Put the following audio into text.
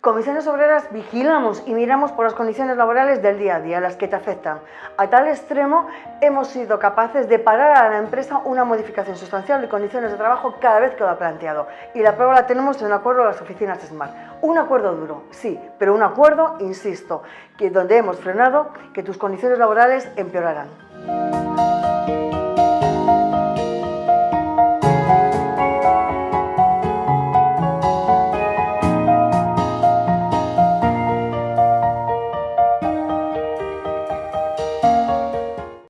Comisiones Obreras vigilamos y miramos por las condiciones laborales del día a día, las que te afectan. A tal extremo hemos sido capaces de parar a la empresa una modificación sustancial de condiciones de trabajo cada vez que lo ha planteado. Y la prueba la tenemos en un acuerdo de las oficinas SMART. Un acuerdo duro, sí, pero un acuerdo, insisto, que donde hemos frenado que tus condiciones laborales empeorarán.